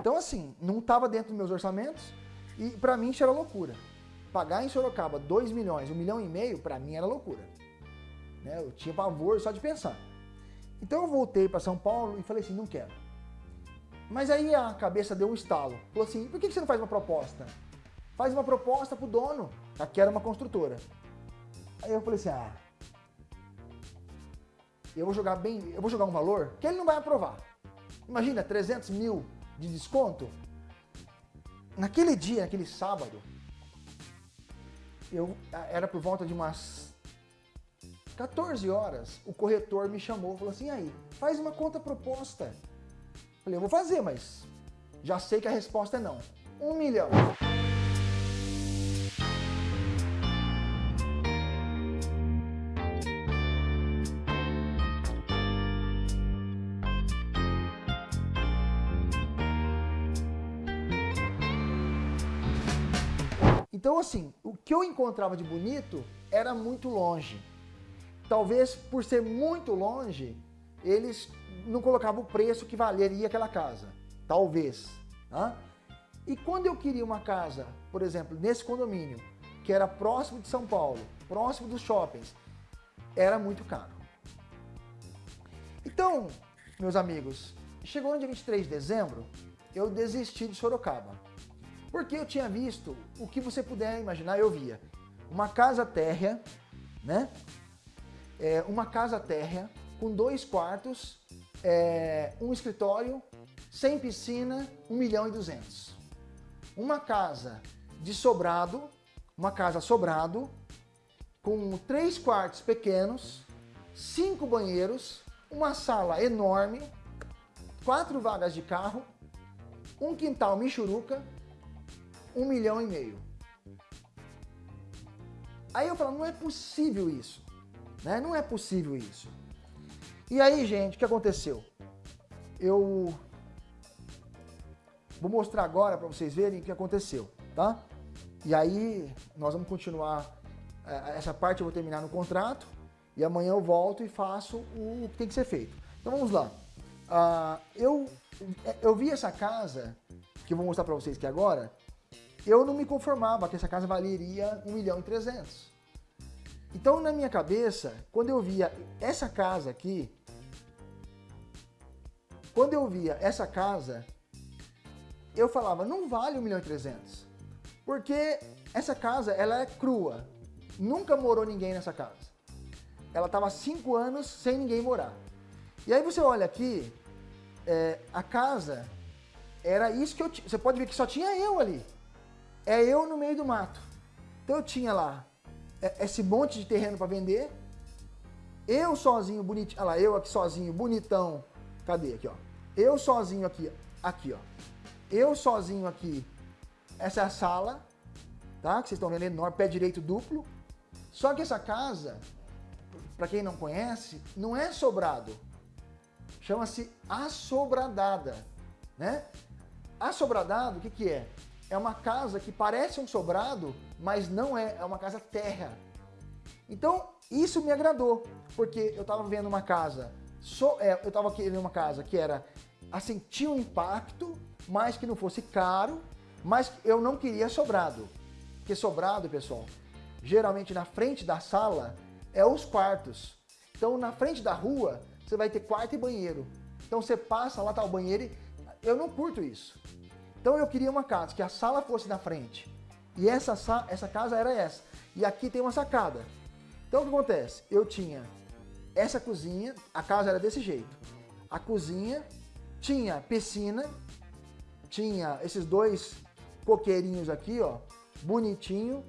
Então, assim, não estava dentro dos meus orçamentos e para mim isso era loucura. Pagar em Sorocaba 2 milhões, 1 milhão e meio, para mim era loucura. Né? Eu tinha pavor só de pensar. Então eu voltei para São Paulo e falei assim, não quero. Mas aí a cabeça deu um estalo. Falou assim, por que você não faz uma proposta? Faz uma proposta pro dono. Aqui era uma construtora. Aí eu falei assim, ah, eu vou jogar bem, eu vou jogar um valor que ele não vai aprovar. Imagina, 300 mil de desconto. Naquele dia, naquele sábado, eu era por volta de umas 14 horas, o corretor me chamou, falou assim, aí, faz uma conta proposta. Falei, eu vou fazer, mas já sei que a resposta é não. Um milhão. Então, assim, o que eu encontrava de bonito era muito longe. Talvez por ser muito longe, eles não colocavam o preço que valeria aquela casa. Talvez. Tá? E quando eu queria uma casa, por exemplo, nesse condomínio, que era próximo de São Paulo, próximo dos shoppings, era muito caro. Então, meus amigos, chegou no dia 23 de dezembro, eu desisti de Sorocaba. Porque eu tinha visto, o que você puder imaginar, eu via. Uma casa térrea, né? É, uma casa térrea com dois quartos, é, um escritório, sem piscina, 1 milhão e 200. Uma casa de sobrado, uma casa sobrado, com três quartos pequenos, cinco banheiros, uma sala enorme, quatro vagas de carro, um quintal michuruca, um milhão e meio. Aí eu falo, não é possível isso. Né? Não é possível isso. E aí, gente, o que aconteceu? Eu vou mostrar agora para vocês verem o que aconteceu, tá? E aí, nós vamos continuar, é, essa parte eu vou terminar no contrato, e amanhã eu volto e faço o que tem que ser feito. Então vamos lá. Uh, eu, eu vi essa casa, que eu vou mostrar para vocês aqui agora, eu não me conformava que essa casa valeria 1 milhão e 300. Então, na minha cabeça, quando eu via essa casa aqui, quando eu via essa casa, eu falava, não vale 1 milhão e 300. Porque essa casa, ela é crua. Nunca morou ninguém nessa casa. Ela estava cinco anos sem ninguém morar. E aí você olha aqui, é, a casa era isso que eu. Você pode ver que só tinha eu ali é eu no meio do mato. Então eu tinha lá é, esse monte de terreno para vender, eu sozinho, bonitinho, olha lá, eu aqui sozinho, bonitão, cadê aqui, ó? Eu sozinho aqui, aqui, ó. Eu sozinho aqui, essa é a sala, tá? Que vocês estão vendo enorme, pé direito duplo. Só que essa casa, para quem não conhece, não é sobrado. Chama-se assobradada, né? Assobradado, o que que é? É uma casa que parece um sobrado, mas não é, é uma casa terra. Então, isso me agradou, porque eu estava vendo uma casa, so, é, eu estava querendo uma casa que era, assim, tinha um impacto, mas que não fosse caro, mas eu não queria sobrado. Porque sobrado, pessoal, geralmente na frente da sala é os quartos. Então, na frente da rua, você vai ter quarto e banheiro. Então, você passa, lá tá o banheiro e eu não curto isso. Então eu queria uma casa que a sala fosse na frente. E essa, essa casa era essa. E aqui tem uma sacada. Então o que acontece? Eu tinha essa cozinha, a casa era desse jeito. A cozinha tinha piscina, tinha esses dois coqueirinhos aqui, ó, bonitinho.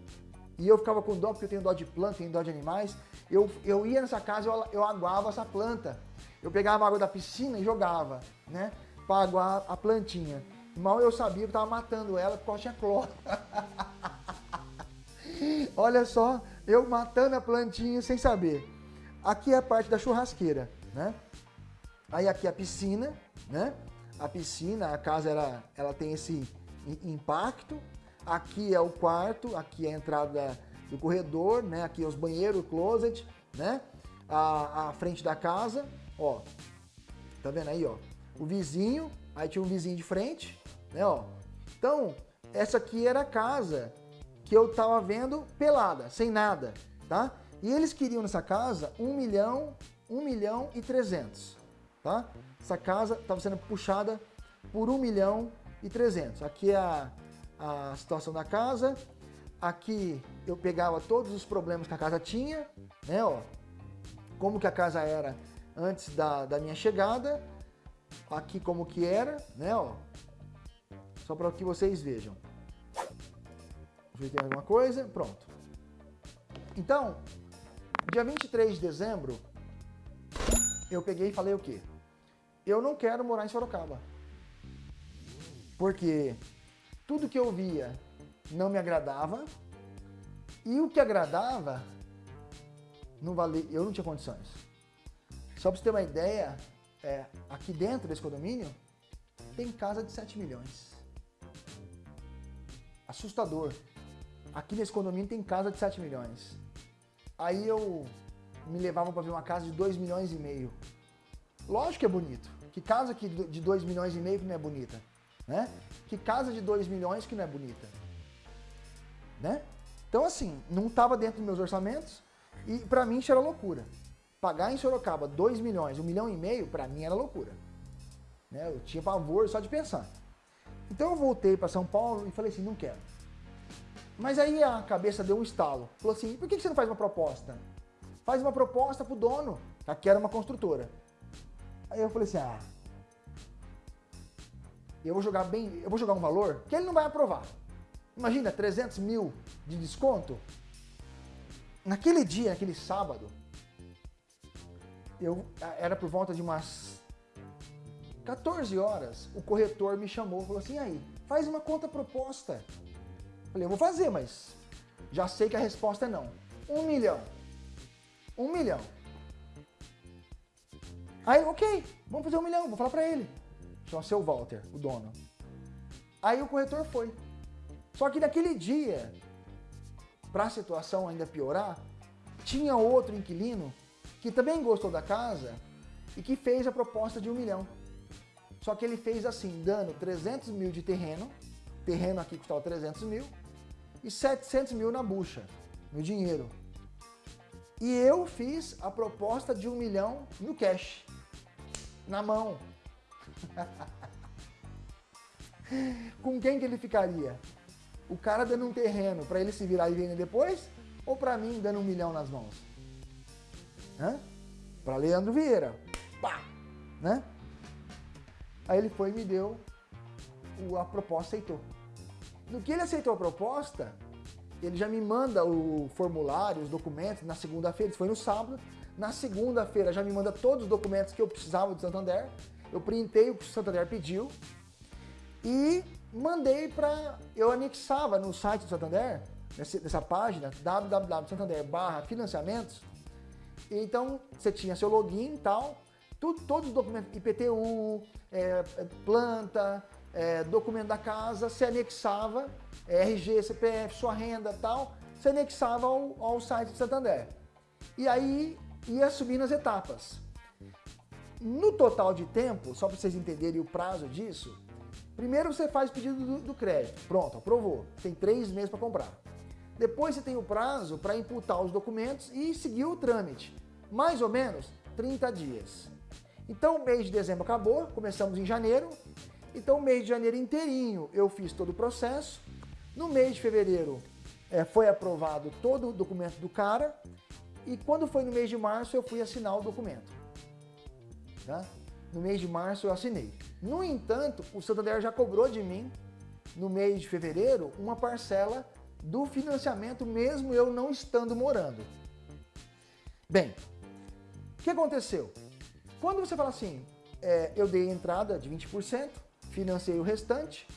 E eu ficava com dó, porque eu tenho dó de planta, tenho dó de animais. Eu, eu ia nessa casa, eu, eu aguava essa planta. Eu pegava a água da piscina e jogava, né? Para aguar a plantinha. Mal eu sabia que estava matando ela porque tinha cloro. Olha só, eu matando a plantinha sem saber. Aqui é a parte da churrasqueira, né? Aí aqui a piscina, né? A piscina, a casa ela, ela tem esse impacto. Aqui é o quarto, aqui é a entrada do corredor, né? Aqui é os banheiros, o closet, né? A, a frente da casa, ó. Tá vendo aí, ó? O vizinho, aí tinha um vizinho de frente, Né, ó. Então, essa aqui era a casa que eu estava vendo pelada, sem nada, tá? E eles queriam nessa casa 1 milhão, 1 milhão e 300, tá? Essa casa estava sendo puxada por 1 milhão e 300. Aqui é a, a situação da casa. Aqui eu pegava todos os problemas que a casa tinha, né, ó. Como que a casa era antes da, da minha chegada. Aqui como que era, né, ó. Só para que vocês vejam. Deixa eu ver alguma coisa. Pronto. Então, dia 23 de dezembro, eu peguei e falei o quê? Eu não quero morar em Sorocaba. Porque tudo que eu via não me agradava e o que agradava não valia, eu não tinha condições. Só para você ter uma ideia, é, aqui dentro desse condomínio tem casa de 7 milhões. Assustador. Aqui nesse condomínio tem casa de 7 milhões. Aí eu me levavam para ver uma casa de 2 milhões e meio. Lógico que é bonito. Que casa que de 2 milhões e meio que não é bonita? Né? Que casa de 2 milhões que não é bonita? Né? Então assim, não estava dentro dos meus orçamentos e para mim isso era loucura. Pagar em Sorocaba 2 milhões, 1 um milhão e meio, para mim era loucura. Né? Eu tinha pavor só de pensar. Então eu voltei para São Paulo e falei assim, não quero. Mas aí a cabeça deu um estalo. Falou assim, por que você não faz uma proposta? Faz uma proposta pro dono. Aqui era uma construtora. Aí eu falei assim, ah, eu vou jogar bem, eu vou jogar um valor que ele não vai aprovar. Imagina, 300 mil de desconto. Naquele dia, naquele sábado, eu era por volta de umas 14 horas, o corretor me chamou e falou assim, aí, faz uma conta proposta. Falei, eu vou fazer, mas já sei que a resposta é não. Um milhão. Um milhão. Aí, ok, vamos fazer um milhão, vou falar pra ele. Chama seu Walter, o dono. Aí o corretor foi. Só que naquele dia, para a situação ainda piorar, tinha outro inquilino que também gostou da casa e que fez a proposta de um milhão. Só que ele fez assim, dando 300 mil de terreno, terreno aqui custava 300 mil, e 700 mil na bucha, no dinheiro. E eu fiz a proposta de um milhão no cash, na mão. Com quem que ele ficaria? O cara dando um terreno para ele se virar e vender depois? Ou para mim dando um milhão nas mãos? Para Leandro Vieira. Pá! Né? Aí ele foi e me deu a proposta, aceitou. No que ele aceitou a proposta, ele já me manda o formulário, os documentos, na segunda-feira, isso foi no sábado, na segunda-feira já me manda todos os documentos que eu precisava do Santander, eu printei o que o Santander pediu e mandei para... Eu anexava no site do Santander, nessa página, www.santander financiamentos, então você tinha seu login e tal, tudo, todos os documentos, IPTU, é, planta, é, documento da casa, se anexava, é, RG, CPF, sua renda tal, se anexava ao, ao site do Santander. E aí ia subindo as etapas. No total de tempo, só para vocês entenderem o prazo disso, primeiro você faz o pedido do, do crédito, pronto, aprovou, tem três meses para comprar. Depois você tem o prazo para imputar os documentos e seguir o trâmite, mais ou menos 30 dias. Então o mês de dezembro acabou, começamos em janeiro, então o mês de janeiro inteirinho eu fiz todo o processo. No mês de fevereiro é, foi aprovado todo o documento do cara. E quando foi no mês de março eu fui assinar o documento. Tá? No mês de março eu assinei. No entanto, o Santander já cobrou de mim, no mês de fevereiro, uma parcela do financiamento, mesmo eu não estando morando. Bem, o que aconteceu? Quando você fala assim, é, eu dei entrada de 20%, financiei o restante,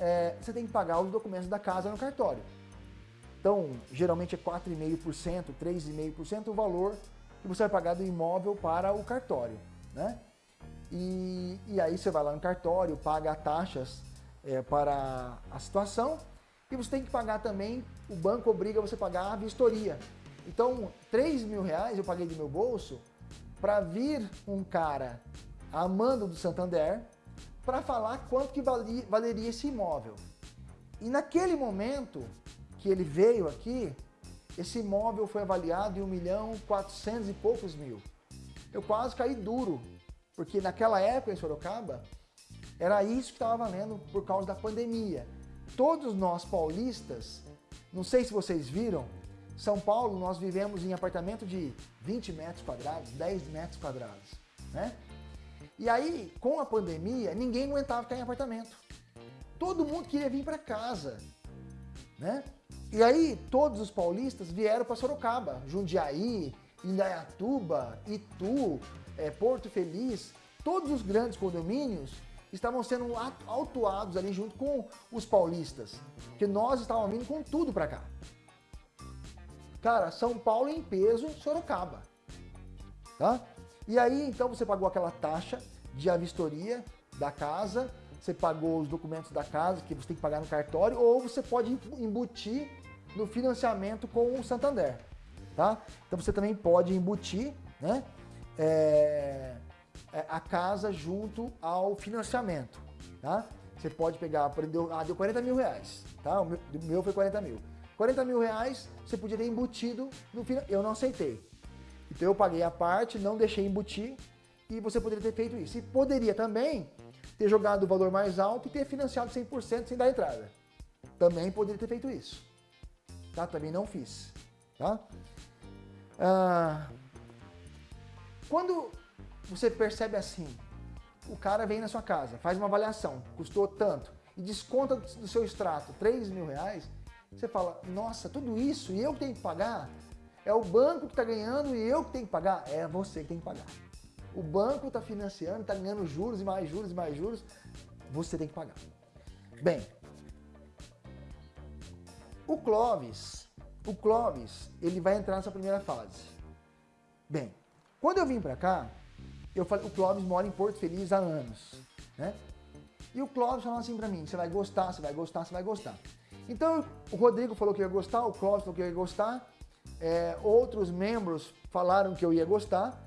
é, você tem que pagar os documentos da casa no cartório. Então, geralmente é 4,5%, 3,5% o valor que você vai pagar do imóvel para o cartório. Né? E, e aí você vai lá no cartório, paga taxas é, para a situação e você tem que pagar também, o banco obriga você a pagar a vistoria. Então, 3 mil reais eu paguei do meu bolso para vir um cara amando do Santander para falar quanto que valeria esse imóvel. E naquele momento que ele veio aqui, esse imóvel foi avaliado em 1 milhão 400 e poucos mil. Eu quase caí duro, porque naquela época em Sorocaba, era isso que estava valendo por causa da pandemia. Todos nós paulistas, não sei se vocês viram, São Paulo nós vivemos em apartamento de 20 metros quadrados, 10 metros quadrados, né? E aí, com a pandemia, ninguém aguentava ficar em apartamento. Todo mundo queria vir para casa, né? E aí, todos os paulistas vieram para Sorocaba, Jundiaí, Indaiatuba, Itu, é, Porto Feliz, todos os grandes condomínios estavam sendo autuados ali junto com os paulistas, que nós estávamos vindo com tudo para cá. Cara, São Paulo em peso, Sorocaba. Tá? E aí, então, você pagou aquela taxa de avistoria da casa, você pagou os documentos da casa que você tem que pagar no cartório, ou você pode embutir no financiamento com o Santander. Tá? Então você também pode embutir né, é, a casa junto ao financiamento. Tá? Você pode pegar, deu, ah, deu 40 mil reais, tá? o meu, o meu foi 40 mil. 40 mil reais você podia ter embutido no final. Eu não aceitei. Então eu paguei a parte, não deixei embutir e você poderia ter feito isso. E poderia também ter jogado o valor mais alto e ter financiado 100% sem dar entrada. Também poderia ter feito isso. Tá? Também não fiz. Tá? Ah, quando você percebe assim, o cara vem na sua casa, faz uma avaliação, custou tanto, e desconta do seu extrato 3 mil reais, você fala, nossa, tudo isso e eu que tenho que pagar? É o banco que está ganhando e eu que tenho que pagar? É você que tem que pagar. O banco está financiando, está ganhando juros e mais juros e mais juros, você tem que pagar. Bem, o Clóvis, o Clóvis, ele vai entrar nessa primeira fase. Bem, quando eu vim para cá, eu falei, o Clóvis mora em Porto Feliz há anos, né? E o Clóvis falou assim para mim, você vai gostar, você vai gostar, você vai gostar. Então o Rodrigo falou que ia gostar, o Clóvis falou que ia gostar, é, outros membros falaram que eu ia gostar.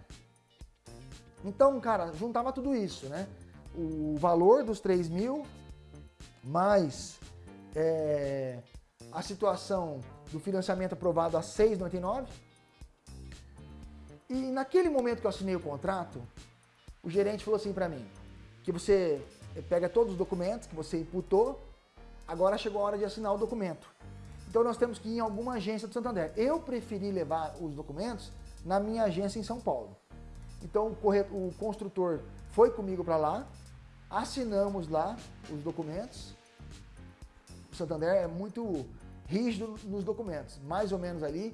Então, cara, juntava tudo isso, né? O valor dos 3 mil, mais é, a situação do financiamento aprovado a 6,99. E naquele momento que eu assinei o contrato, o gerente falou assim para mim, que você pega todos os documentos que você imputou, agora chegou a hora de assinar o documento. Então nós temos que ir em alguma agência do Santander. Eu preferi levar os documentos na minha agência em São Paulo. Então o, o construtor foi comigo para lá, assinamos lá os documentos. O Santander é muito rígido nos documentos, mais ou menos ali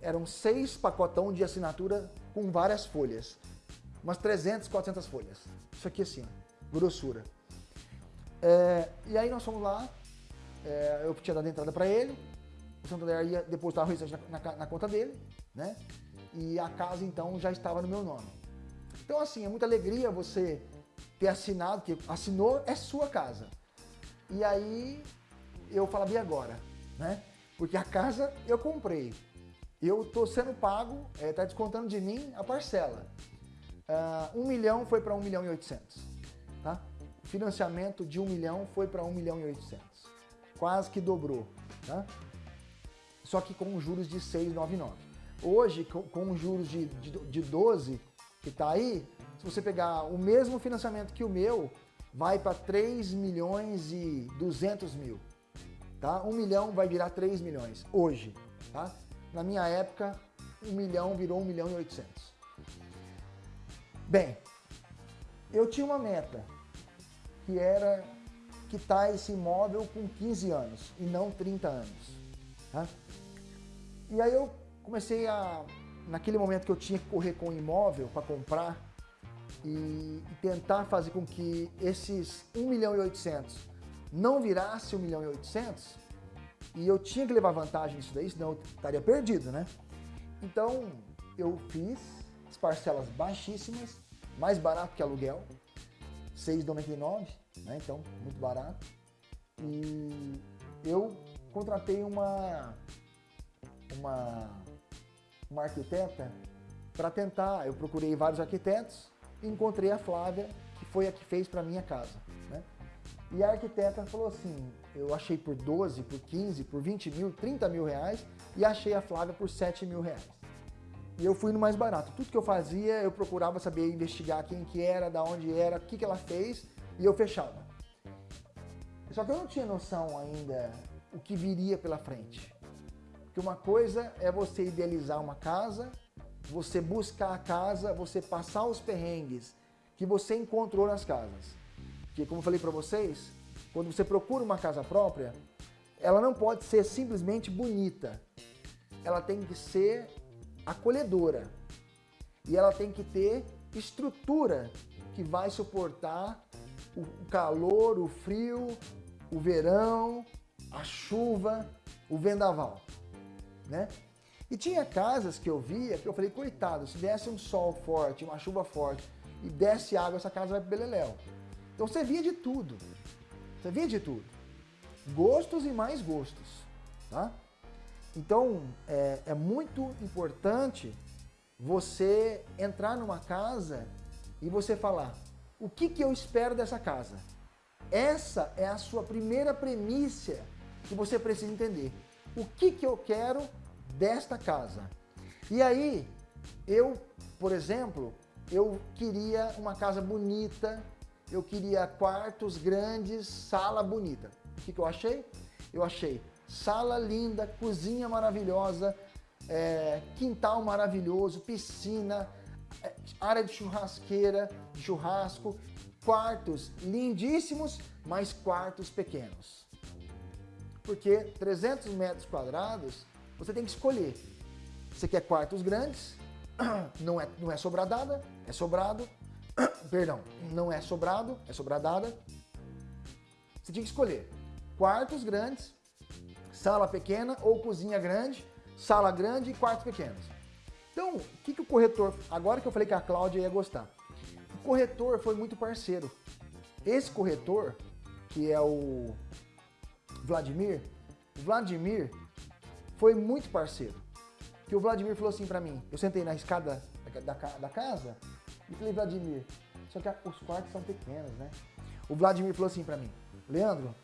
eram seis pacotão de assinatura com várias folhas, umas 300, 400 folhas. Isso aqui assim, grossura. É, e aí nós fomos lá, é, eu tinha dado entrada para ele, o Santander ia depositar o restante na, na, na, conta dele, né? E a casa então já estava no meu nome. Então assim, é muita alegria você ter assinado, que assinou é sua casa. E aí eu falava, e agora? Né? Porque a casa eu comprei. Eu estou sendo pago, está é, descontando de mim a parcela. Uh, 1 milhão foi para 1 milhão e 800. Tá? Financiamento de 1 milhão foi para 1 milhão e 800. Quase que dobrou. Tá? Só que com juros de 6,99. Hoje, com, com juros de, de, de 12, que está aí, se você pegar o mesmo financiamento que o meu, vai para 3 milhões e 200 mil. Tá? 1 milhão vai virar 3 milhões, hoje. Tá? Na minha época, 1 milhão virou 1 milhão e 800. Bem, eu tinha uma meta, que era quitar esse imóvel com 15 anos e não 30 anos. Tá? E aí eu comecei a, naquele momento que eu tinha que correr com o imóvel para comprar e, e, tentar fazer com que esses 1 milhão e 800 não virasse 1 milhão e 800, e eu tinha que levar vantagem nisso daí, senão eu estaria perdido, né? Então eu fiz as parcelas baixíssimas, mais barato que aluguel, 6,99, né? Então, muito barato. E eu contratei uma uma, uma arquiteta para tentar, eu procurei vários arquitetos e encontrei a Flávia, que foi a que fez para minha casa. E a arquiteta falou assim, eu achei por 12, por 15, por 20 mil, 30 mil reais e achei a Flávia por 7 mil reais. E eu fui no mais barato. Tudo que eu fazia, eu procurava saber, investigar quem que era, da onde era, o que, que ela fez e eu fechava. Só que eu não tinha noção ainda o que viria pela frente. Porque uma coisa é você idealizar uma casa, você buscar a casa, você passar os perrengues que você encontrou nas casas. Que como eu falei para vocês, quando você procura uma casa própria, ela não pode ser simplesmente bonita. Ela tem que ser acolhedora. E ela tem que ter estrutura que vai suportar o calor, o frio, o verão, a chuva, o vendaval, né? E tinha casas que eu via que eu falei, coitado, se desse um sol forte, uma chuva forte e desse água, essa casa vai pro beleléu. Então você via de tudo. Você via de tudo. Gostos e mais gostos. Tá? Então é, é muito importante você entrar numa casa e você falar o que, que eu espero dessa casa. Essa é a sua primeira premissa que você precisa entender. O que, que eu quero desta casa? E aí, eu, por exemplo, eu queria uma casa bonita, eu queria quartos grandes, sala bonita. O que, que eu achei? Eu achei sala linda, cozinha maravilhosa, é, quintal maravilhoso, piscina, é, área de churrasqueira, churrasco, quartos lindíssimos, mas quartos pequenos. Porque 300 metros quadrados, você tem que escolher. Você quer quartos grandes, não é, não é sobradada, é sobrado, perdão, não é sobrado, é sobradada. Você tinha que escolher quartos grandes, sala pequena ou cozinha grande, sala grande e quartos pequenos. Então, o que, que o corretor, agora que eu falei que a Cláudia ia gostar, o corretor foi muito parceiro. Esse corretor, que é o Vladimir, o Vladimir foi muito parceiro. Que o Vladimir falou assim para mim, eu sentei na escada da, da, da casa falei, Vladimir, só que os quartos são pequenos, né? O Vladimir falou assim para mim, Leandro,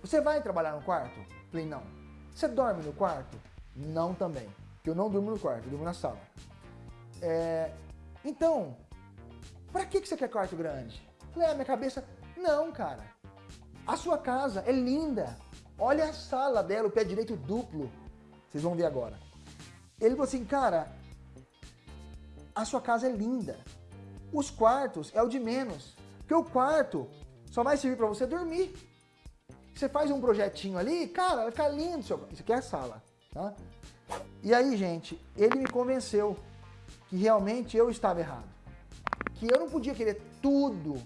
você vai trabalhar no quarto? Falei, não. Você dorme no quarto? Não também, porque eu não durmo no quarto, eu durmo na sala. É, então, para que você quer quarto grande? Falei, ah, minha cabeça, não, cara. A sua casa é linda. Olha a sala dela, o pé direito duplo. Vocês vão ver agora. Ele falou assim, cara, a sua casa é linda. Os quartos é o de menos. Porque o quarto só vai servir para você dormir. Você faz um projetinho ali, cara, vai ficar lindo. Seu... Isso aqui é a sala, tá? E aí, gente, ele me convenceu que realmente eu estava errado. Que eu não podia querer tudo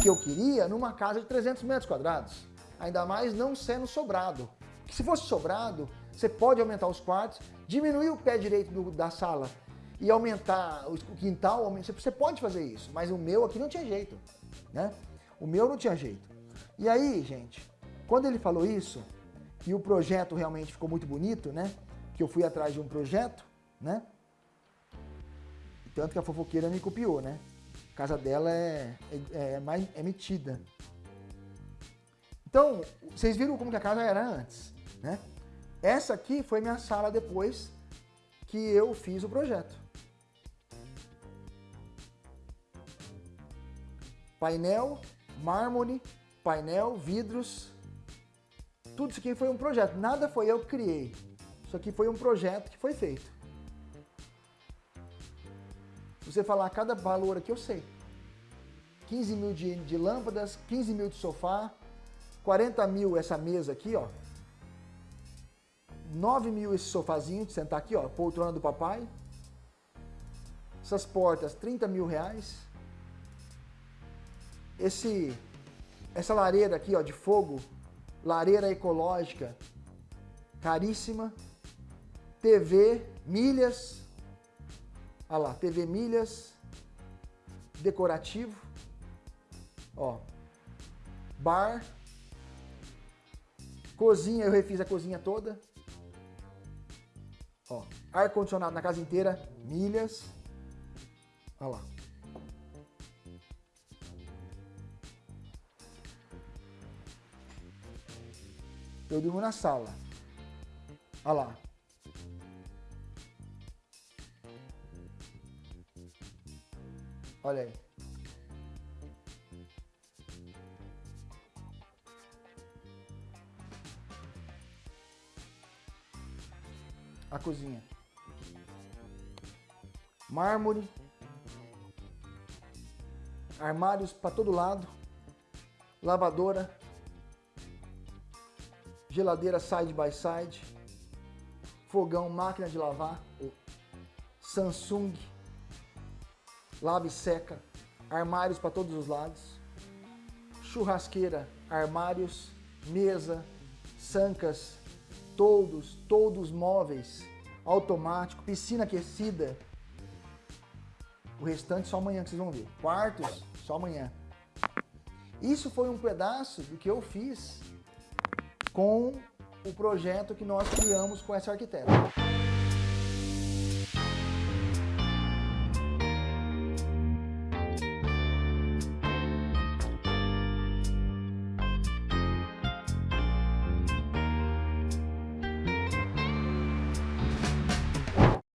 que eu queria numa casa de 300 metros quadrados. Ainda mais não sendo sobrado. Que se fosse sobrado, você pode aumentar os quartos, diminuir o pé direito do, da sala e aumentar o quintal, você pode fazer isso, mas o meu aqui não tinha jeito, né? O meu não tinha jeito. E aí, gente, quando ele falou isso, e o projeto realmente ficou muito bonito, né? Que eu fui atrás de um projeto, né? Tanto que a fofoqueira me copiou, né? A casa dela é, é, é mais é metida. Então, vocês viram como que a casa era antes, né? Essa aqui foi minha sala depois que eu fiz o projeto. Painel, mármore, painel, vidros. Tudo isso aqui foi um projeto. Nada foi eu que criei. Isso aqui foi um projeto que foi feito. Você falar cada valor aqui, eu sei. 15 mil de, de lâmpadas, 15 mil de sofá, 40 mil essa mesa aqui, ó. 9 mil esse sofazinho de sentar aqui, ó, poltrona do papai. Essas portas, 30 mil reais esse, essa lareira aqui ó, de fogo, lareira ecológica, caríssima, TV, milhas, olha lá, TV milhas, decorativo, ó, bar, cozinha, eu refiz a cozinha toda, ó, ar-condicionado na casa inteira, milhas, olha lá. Eu durmo na sala. Olha lá. Olha aí. A cozinha. Mármore. Armários para todo lado. Lavadora. Geladeira side by side. Fogão, máquina de lavar. Samsung lava e seca, armários para todos os lados, churrasqueira, armários, mesa, sancas, todos, todos móveis, automático, piscina aquecida. O restante só amanhã que vocês vão ver. Quartos, só amanhã. Isso foi um pedaço do que eu fiz com o projeto que nós criamos com essa arquiteta.